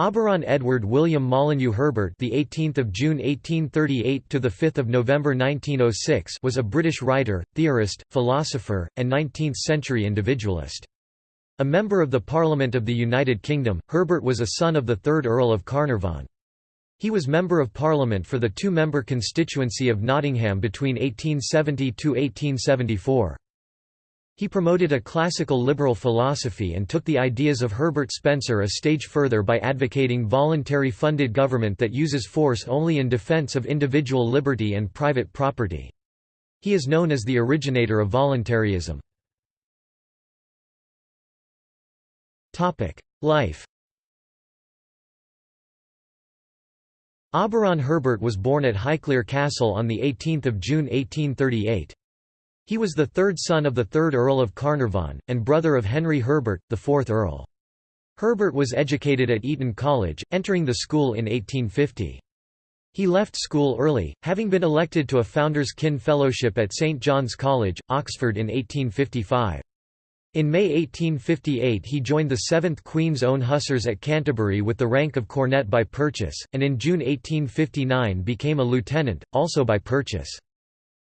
Auberon Edward William Molyneux Herbert, the 18th of June 1838 to the 5th of November 1906, was a British writer, theorist, philosopher, and 19th-century individualist. A member of the Parliament of the United Kingdom, Herbert was a son of the 3rd Earl of Carnarvon. He was Member of Parliament for the two-member constituency of Nottingham between 1870 to 1874. He promoted a classical liberal philosophy and took the ideas of Herbert Spencer a stage further by advocating voluntary funded government that uses force only in defense of individual liberty and private property. He is known as the originator of voluntarism. Life Auberon Herbert was born at Highclere Castle on 18 June 1838. He was the third son of the third Earl of Carnarvon, and brother of Henry Herbert, the fourth Earl. Herbert was educated at Eton College, entering the school in 1850. He left school early, having been elected to a Founders Kin Fellowship at St John's College, Oxford in 1855. In May 1858 he joined the 7th Queen's Own Hussars at Canterbury with the rank of cornet by purchase, and in June 1859 became a lieutenant, also by purchase.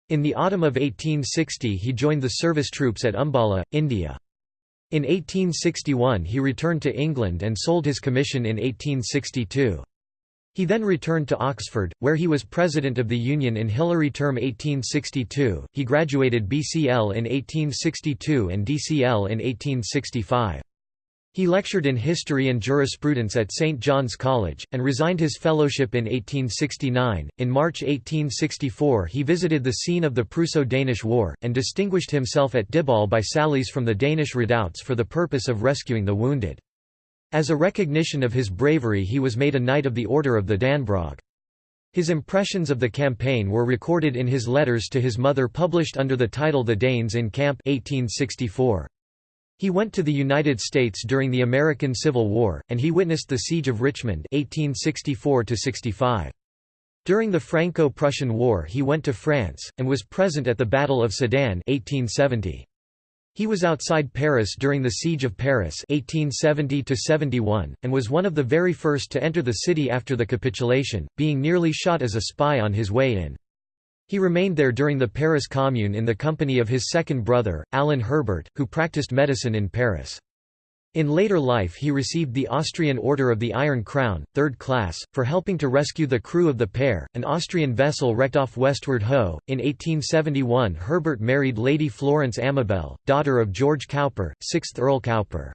In the autumn of 1860 he joined the service troops at Umballa, India. In 1861 he returned to England and sold his commission in 1862. He then returned to Oxford, where he was president of the Union in Hilary term 1862. He graduated BCL in 1862 and DCL in 1865. He lectured in history and jurisprudence at St. John's College, and resigned his fellowship in 1869. In March 1864, he visited the scene of the Prusso Danish War, and distinguished himself at Dybbøl by sallies from the Danish redoubts for the purpose of rescuing the wounded. As a recognition of his bravery, he was made a Knight of the Order of the Dannebrog. His impressions of the campaign were recorded in his letters to his mother published under the title The Danes in Camp 1864. He went to the United States during the American Civil War, and he witnessed the Siege of Richmond 1864 -65. During the Franco-Prussian War he went to France, and was present at the Battle of Sedan 1870. He was outside Paris during the Siege of Paris 1870 and was one of the very first to enter the city after the capitulation, being nearly shot as a spy on his way in. He remained there during the Paris Commune in the company of his second brother, Alan Herbert, who practiced medicine in Paris. In later life he received the Austrian Order of the Iron Crown, third class, for helping to rescue the crew of the Pear, an Austrian vessel wrecked off Westward Ho. In 1871 Herbert married Lady Florence Amabel, daughter of George Cowper, 6th Earl Cowper.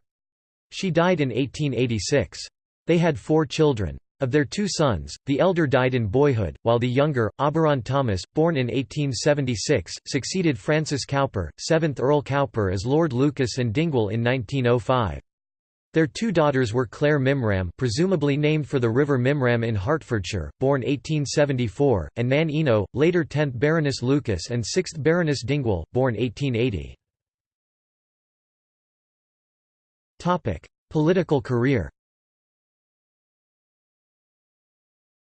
She died in 1886. They had four children. Of their two sons, the elder died in boyhood, while the younger, Auberon Thomas, born in 1876, succeeded Francis Cowper, 7th Earl Cowper as Lord Lucas and Dingwall in 1905. Their two daughters were Claire Mimram presumably named for the River Mimram in Hertfordshire, born 1874, and Nan Ino, later 10th Baroness Lucas and 6th Baroness Dingwall, born 1880. Political career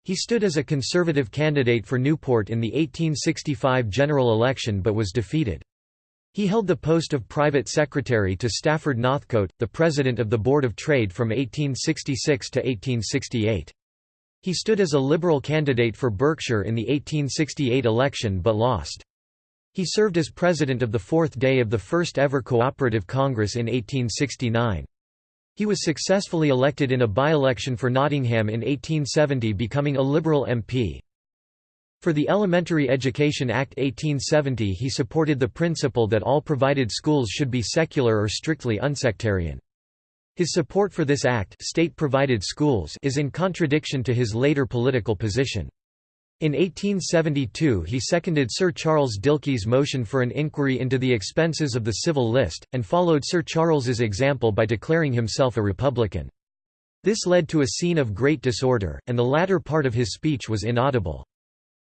He stood as a Conservative candidate for Newport in the 1865 general election but was defeated. He held the post of private secretary to Stafford Northcote, the president of the Board of Trade from 1866 to 1868. He stood as a Liberal candidate for Berkshire in the 1868 election but lost. He served as president of the fourth day of the first ever Cooperative Congress in 1869. He was successfully elected in a by-election for Nottingham in 1870 becoming a Liberal MP. For the Elementary Education Act 1870 he supported the principle that all provided schools should be secular or strictly unsectarian. His support for this act state-provided schools is in contradiction to his later political position. In 1872 he seconded Sir Charles Dilke's motion for an inquiry into the expenses of the civil list, and followed Sir Charles's example by declaring himself a Republican. This led to a scene of great disorder, and the latter part of his speech was inaudible.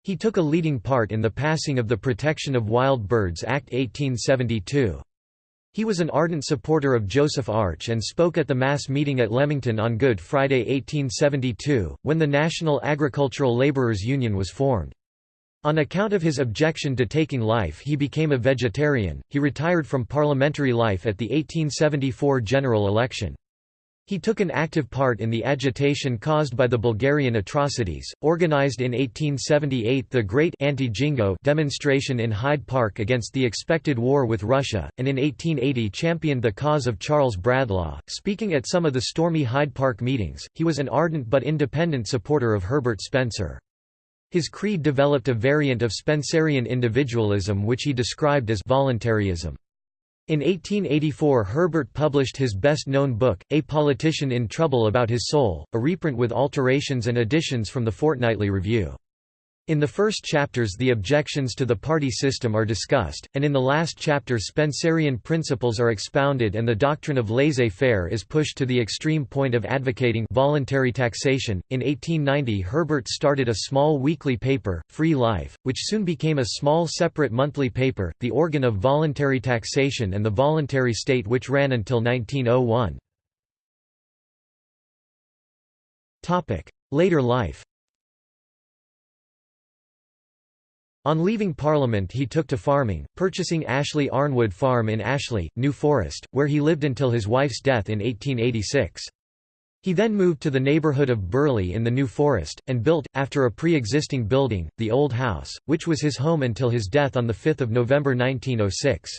He took a leading part in the passing of the Protection of Wild Birds Act 1872. He was an ardent supporter of Joseph Arch and spoke at the mass meeting at Leamington on Good Friday 1872, when the National Agricultural Labourers Union was formed. On account of his objection to taking life he became a vegetarian. He retired from parliamentary life at the 1874 general election. He took an active part in the agitation caused by the Bulgarian atrocities, organized in 1878 the Great Anti-Jingo demonstration in Hyde Park against the expected war with Russia, and in 1880 championed the cause of Charles Bradlaugh. Speaking at some of the stormy Hyde Park meetings, he was an ardent but independent supporter of Herbert Spencer. His creed developed a variant of Spencerian individualism which he described as voluntarism. In 1884 Herbert published his best-known book, A Politician in Trouble About His Soul, a reprint with alterations and additions from the Fortnightly Review. In the first chapters the objections to the party system are discussed, and in the last chapter Spencerian principles are expounded and the doctrine of laissez-faire is pushed to the extreme point of advocating voluntary taxation. In 1890 Herbert started a small weekly paper, Free Life, which soon became a small separate monthly paper, the organ of voluntary taxation and the voluntary state which ran until 1901. Later life On leaving Parliament he took to farming, purchasing Ashley Arnwood Farm in Ashley, New Forest, where he lived until his wife's death in 1886. He then moved to the neighbourhood of Burley in the New Forest, and built, after a pre-existing building, the Old House, which was his home until his death on 5 November 1906.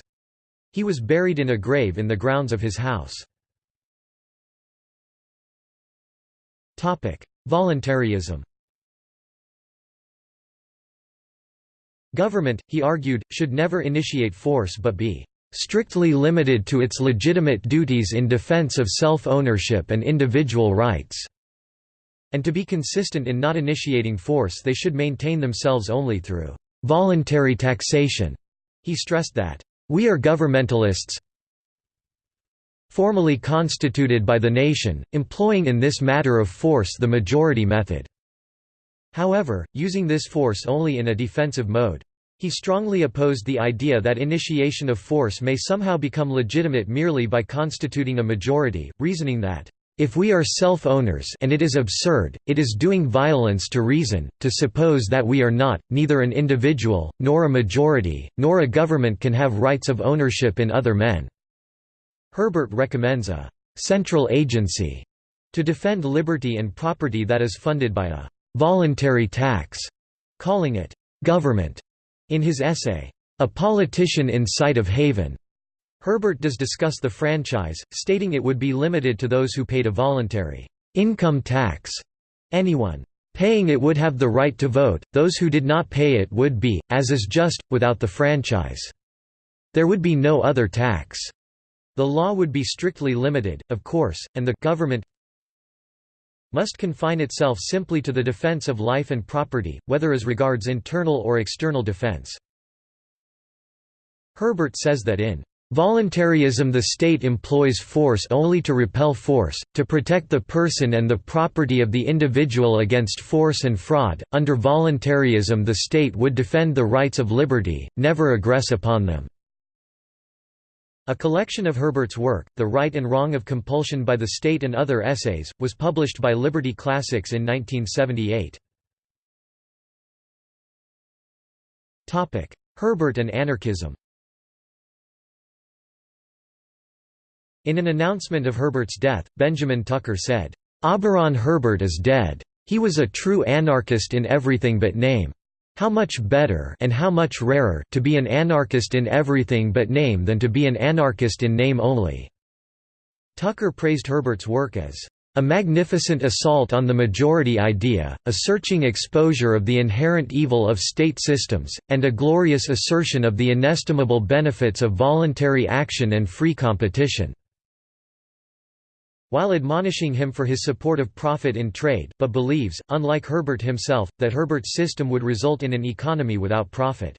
He was buried in a grave in the grounds of his house. Voluntarism Government, he argued, should never initiate force but be strictly limited to its legitimate duties in defense of self-ownership and individual rights." And to be consistent in not initiating force they should maintain themselves only through «voluntary taxation». He stressed that, "...we are governmentalists formally constituted by the nation, employing in this matter of force the majority method." However, using this force only in a defensive mode. He strongly opposed the idea that initiation of force may somehow become legitimate merely by constituting a majority, reasoning that, "...if we are self-owners and it is absurd, it is doing violence to reason, to suppose that we are not, neither an individual, nor a majority, nor a government can have rights of ownership in other men." Herbert recommends a «central agency» to defend liberty and property that is funded by a voluntary tax, calling it government. In his essay, A Politician in Sight of Haven, Herbert does discuss the franchise, stating it would be limited to those who paid a voluntary income tax. Anyone paying it would have the right to vote, those who did not pay it would be, as is just, without the franchise. There would be no other tax. The law would be strictly limited, of course, and the government must confine itself simply to the defense of life and property, whether as regards internal or external defense. Herbert says that in Voluntarism the state employs force only to repel force, to protect the person and the property of the individual against force and fraud. Under voluntarism the state would defend the rights of liberty, never aggress upon them. A collection of Herbert's work, The Right and Wrong of Compulsion by the State and Other Essays, was published by Liberty Classics in 1978. Herbert and anarchism In an announcement of Herbert's death, Benjamin Tucker said, "'Auberon Herbert is dead. He was a true anarchist in everything but name. How much better and how much rarer to be an anarchist in everything but name than to be an anarchist in name only." Tucker praised Herbert's work as a magnificent assault on the majority idea, a searching exposure of the inherent evil of state systems, and a glorious assertion of the inestimable benefits of voluntary action and free competition while admonishing him for his support of profit in trade, but believes, unlike Herbert himself, that Herbert's system would result in an economy without profit.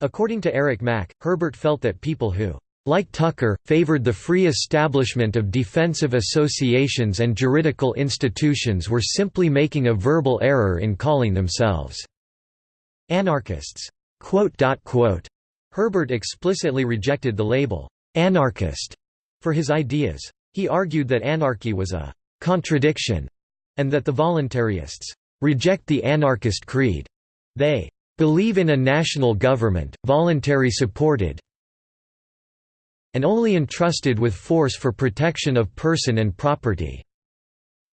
According to Eric Mack, Herbert felt that people who like Tucker, favored the free establishment of defensive associations and juridical institutions were simply making a verbal error in calling themselves anarchists. Herbert explicitly rejected the label anarchist for his ideas. He argued that anarchy was a «contradiction» and that the voluntarists «reject the anarchist creed». They «believe in a national government, voluntary supported and only entrusted with force for protection of person and property."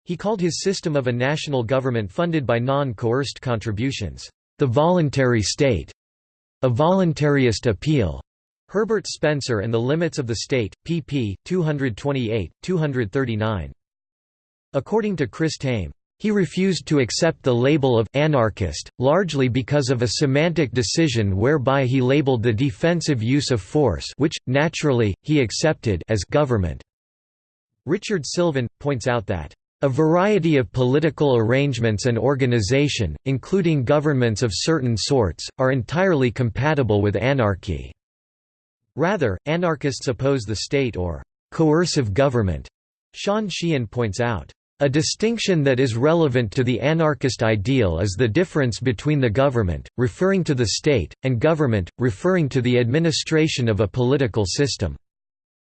He called his system of a national government funded by non-coerced contributions, "...the voluntary state", a voluntarist appeal. Herbert Spencer and the Limits of the State, pp. 228, 239. According to Chris Tame, he refused to accept the label of «anarchist», largely because of a semantic decision whereby he labeled the defensive use of force which, naturally, he accepted as government. Richard Sylvan, points out that a variety of political arrangements and organization, including governments of certain sorts, are entirely compatible with anarchy. Rather, anarchists oppose the state or coercive government, Sean Sheehan points out. A distinction that is relevant to the anarchist ideal is the difference between the government, referring to the state, and government, referring to the administration of a political system.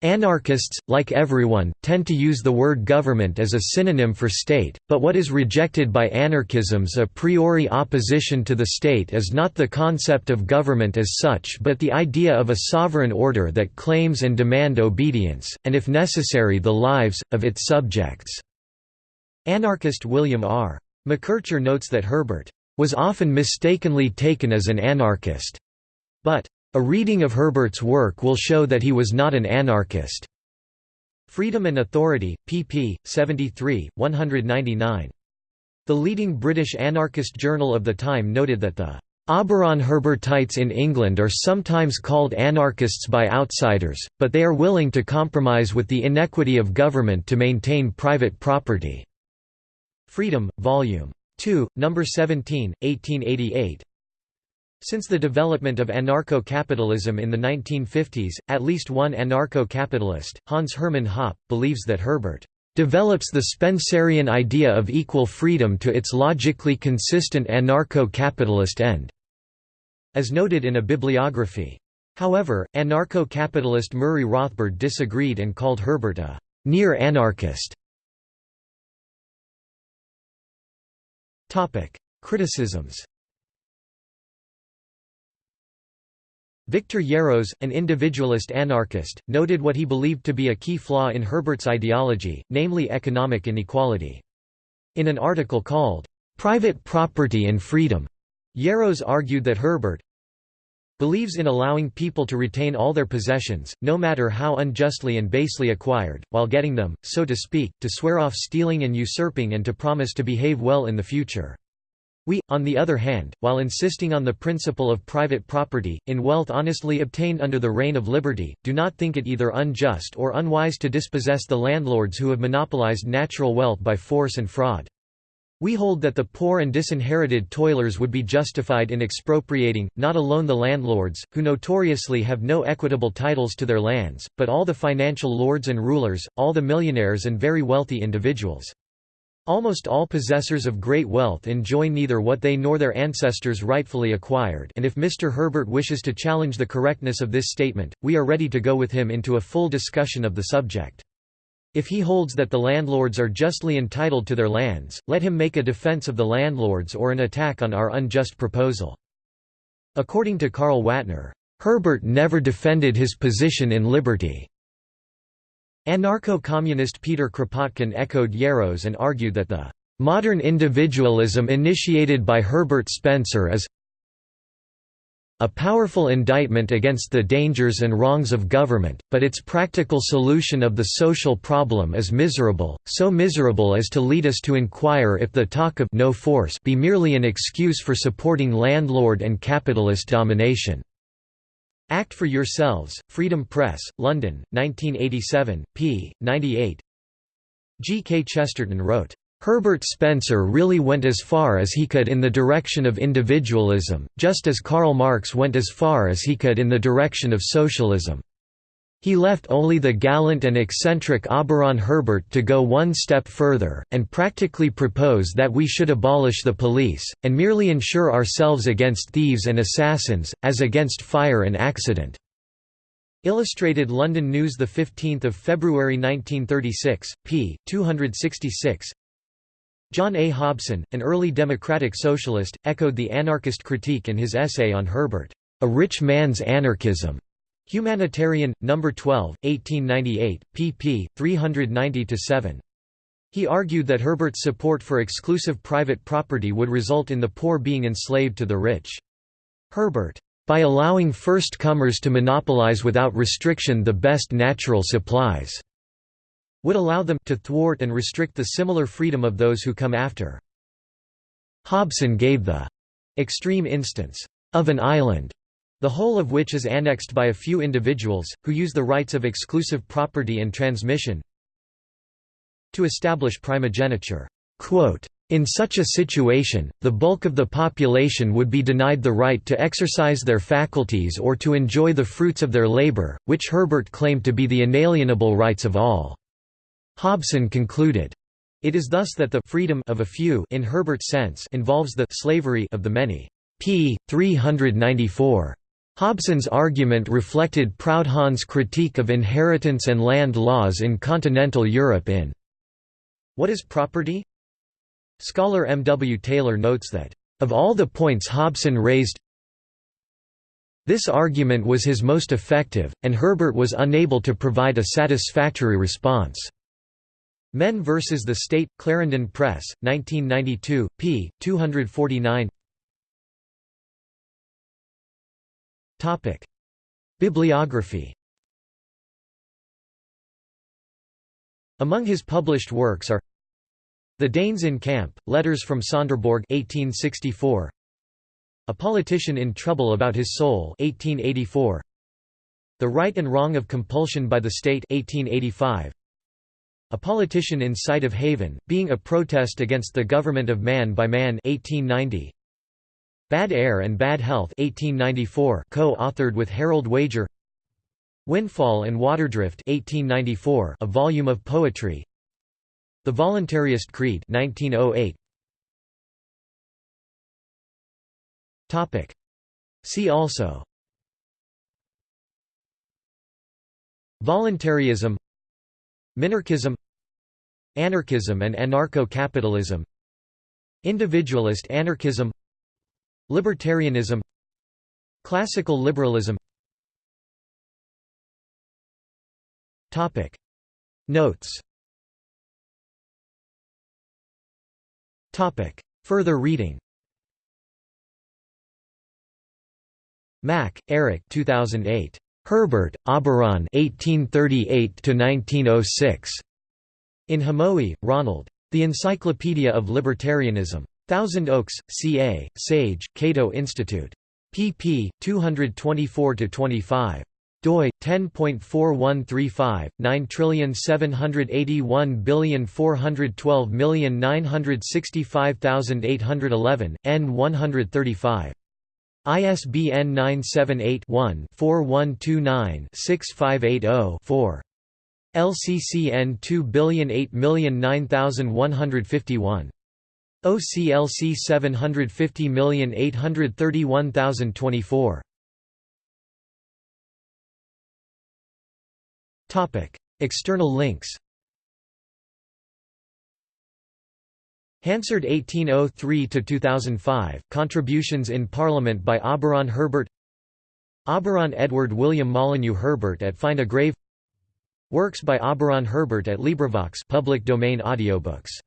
Anarchists, like everyone, tend to use the word government as a synonym for state, but what is rejected by anarchism's a priori opposition to the state is not the concept of government as such but the idea of a sovereign order that claims and demand obedience, and if necessary the lives, of its subjects. Anarchist William R. McKercher notes that Herbert was often mistakenly taken as an anarchist, but a reading of Herbert's work will show that he was not an anarchist. Freedom and Authority, pp. 73, 199. The leading British anarchist journal of the time noted that the Auberon Herbertites in England are sometimes called anarchists by outsiders, but they are willing to compromise with the inequity of government to maintain private property. Freedom, Vol. 2, No. 17, 1888 since the development of anarcho-capitalism in the 1950s, at least one anarcho-capitalist, Hans Hermann Hoppe, believes that Herbert develops the Spencerian idea of equal freedom to its logically consistent anarcho-capitalist end", as noted in a bibliography. However, anarcho-capitalist Murray Rothbard disagreed and called Herbert a «near-anarchist». Criticisms Victor Yarros, an individualist anarchist, noted what he believed to be a key flaw in Herbert's ideology, namely economic inequality. In an article called, "'Private Property and Freedom' Yarros argued that Herbert believes in allowing people to retain all their possessions, no matter how unjustly and basely acquired, while getting them, so to speak, to swear off stealing and usurping and to promise to behave well in the future. We, on the other hand, while insisting on the principle of private property, in wealth honestly obtained under the reign of liberty, do not think it either unjust or unwise to dispossess the landlords who have monopolized natural wealth by force and fraud. We hold that the poor and disinherited toilers would be justified in expropriating, not alone the landlords, who notoriously have no equitable titles to their lands, but all the financial lords and rulers, all the millionaires and very wealthy individuals. Almost all possessors of great wealth enjoy neither what they nor their ancestors rightfully acquired and if Mr. Herbert wishes to challenge the correctness of this statement, we are ready to go with him into a full discussion of the subject. If he holds that the landlords are justly entitled to their lands, let him make a defense of the landlords or an attack on our unjust proposal. According to Carl Watner, Herbert never defended his position in liberty. Anarcho-communist Peter Kropotkin echoed Yarros and argued that the "...modern individualism initiated by Herbert Spencer is a powerful indictment against the dangers and wrongs of government, but its practical solution of the social problem is miserable, so miserable as to lead us to inquire if the talk of no force be merely an excuse for supporting landlord and capitalist domination." Act for Yourselves, Freedom Press, London, 1987, p. 98 G. K. Chesterton wrote, Herbert Spencer really went as far as he could in the direction of individualism, just as Karl Marx went as far as he could in the direction of socialism. He left only the gallant and eccentric Auberon Herbert to go one step further, and practically propose that we should abolish the police, and merely insure ourselves against thieves and assassins, as against fire and accident." Illustrated London News 15 February 1936, p. 266 John A. Hobson, an early democratic socialist, echoed the anarchist critique in his essay on Herbert, "'A Rich Man's Anarchism' Humanitarian, No. 12, 1898, pp. 390–7. He argued that Herbert's support for exclusive private property would result in the poor being enslaved to the rich. Herbert, "...by allowing first-comers to monopolize without restriction the best natural supplies," would allow them to thwart and restrict the similar freedom of those who come after. Hobson gave the extreme instance of an island the whole of which is annexed by a few individuals, who use the rights of exclusive property and transmission to establish primogeniture. in such a situation, the bulk of the population would be denied the right to exercise their faculties or to enjoy the fruits of their labor, which Herbert claimed to be the inalienable rights of all." Hobson concluded, It is thus that the freedom of a few in Herbert's sense involves the slavery of the many. p. 394. Hobson's argument reflected Proudhon's critique of inheritance and land laws in continental Europe in What is Property? Scholar M. W. Taylor notes that, "...of all the points Hobson raised this argument was his most effective, and Herbert was unable to provide a satisfactory response." Men vs. the State, Clarendon Press, 1992, p. 249 Topic: Bibliography. Among his published works are The Danes in Camp, Letters from Sonderborg 1864, A Politician in Trouble About His Soul 1884, The Right and Wrong of Compulsion by the State 1885, A Politician in Sight of Haven, being a protest against the government of man by man 1890, Bad Air and Bad Health 1894 co-authored with Harold Wager. Windfall and Waterdrift 1894 a volume of poetry. The Voluntarist Creed 1908 Topic. See also. Voluntarism. Minarchism. Anarchism and anarcho-capitalism. Individualist anarchism Libertarianism Classical liberalism Notes Further reading Mack, Eric 2008. Herbert, Auberon 1838–1906. In Hamowy, Ronald. The Encyclopedia of Libertarianism. Thousand Oaks, CA, Sage, Cato Institute. pp. 224–25 doi 10.4135 9781412965811 n 135 ISBN 978-1-4129-6580-4. LCCN 2008009151. OCLC 750831024. Topic: External links. Hansard 1803 to 2005 Contributions in Parliament by Auberon Herbert Auberon Edward William Molyneux Herbert at Find a Grave Works by Auberon Herbert at LibriVox public domain audiobooks